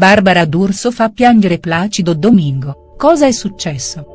Barbara D'Urso fa piangere Placido Domingo, cosa è successo?.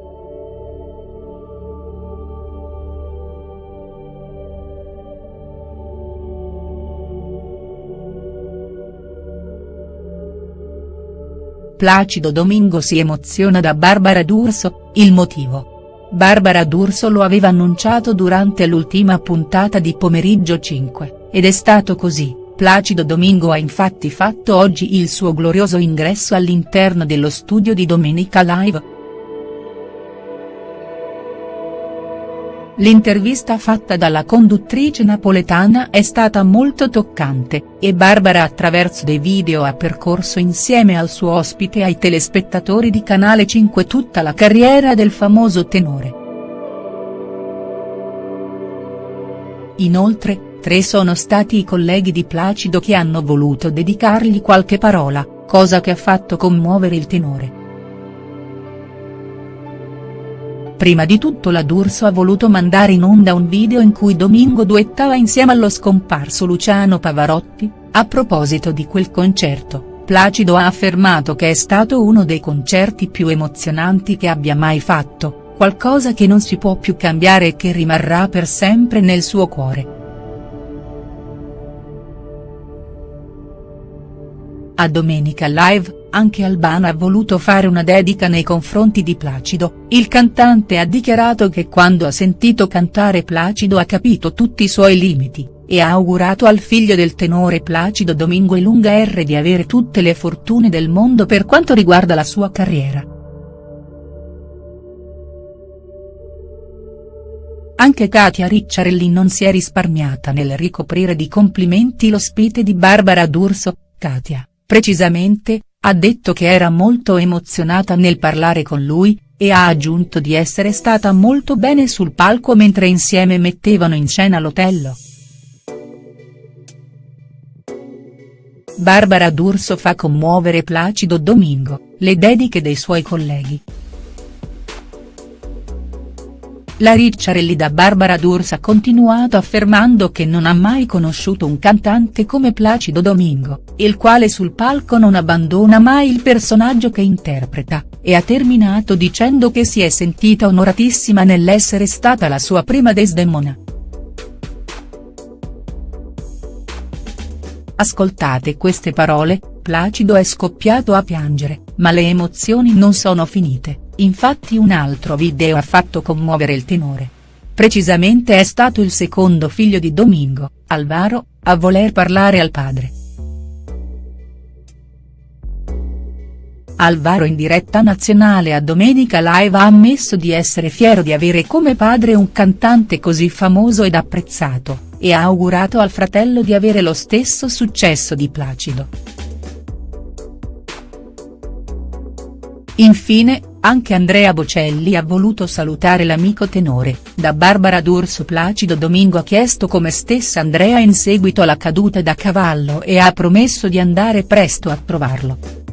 Placido Domingo si emoziona da Barbara D'Urso, il motivo. Barbara D'Urso lo aveva annunciato durante l'ultima puntata di Pomeriggio 5, ed è stato così, Placido Domingo ha infatti fatto oggi il suo glorioso ingresso all'interno dello studio di Domenica Live. L'intervista fatta dalla conduttrice napoletana è stata molto toccante, e Barbara attraverso dei video ha percorso insieme al suo ospite ai telespettatori di Canale 5 tutta la carriera del famoso tenore. Inoltre, tre sono stati i colleghi di Placido che hanno voluto dedicargli qualche parola, cosa che ha fatto commuovere il tenore. Prima di tutto la D'Urso ha voluto mandare in onda un video in cui Domingo duettava insieme allo scomparso Luciano Pavarotti, a proposito di quel concerto, Placido ha affermato che è stato uno dei concerti più emozionanti che abbia mai fatto, qualcosa che non si può più cambiare e che rimarrà per sempre nel suo cuore. A Domenica Live, anche Albano ha voluto fare una dedica nei confronti di Placido, il cantante ha dichiarato che quando ha sentito cantare Placido ha capito tutti i suoi limiti, e ha augurato al figlio del tenore Placido Domingo e Lunga R di avere tutte le fortune del mondo per quanto riguarda la sua carriera. Anche Katia Ricciarelli non si è risparmiata nel ricoprire di complimenti l'ospite di Barbara D'Urso, Katia, precisamente, ha detto che era molto emozionata nel parlare con lui, e ha aggiunto di essere stata molto bene sul palco mentre insieme mettevano in scena l'Otello. Barbara D'Urso fa commuovere Placido Domingo, le dediche dei suoi colleghi, la Ricciarelli da Barbara D'Urso ha continuato affermando che non ha mai conosciuto un cantante come Placido Domingo, il quale sul palco non abbandona mai il personaggio che interpreta, e ha terminato dicendo che si è sentita onoratissima nell'essere stata la sua prima Desdemona. Ascoltate queste parole, Placido è scoppiato a piangere, ma le emozioni non sono finite. Infatti un altro video ha fatto commuovere il tenore. Precisamente è stato il secondo figlio di Domingo, Alvaro, a voler parlare al padre. Alvaro in diretta nazionale a Domenica Live ha ammesso di essere fiero di avere come padre un cantante così famoso ed apprezzato, e ha augurato al fratello di avere lo stesso successo di Placido. Infine, anche Andrea Bocelli ha voluto salutare l'amico tenore, da Barbara D'Urso Placido Domingo ha chiesto come stesse Andrea in seguito alla caduta da cavallo e ha promesso di andare presto a trovarlo.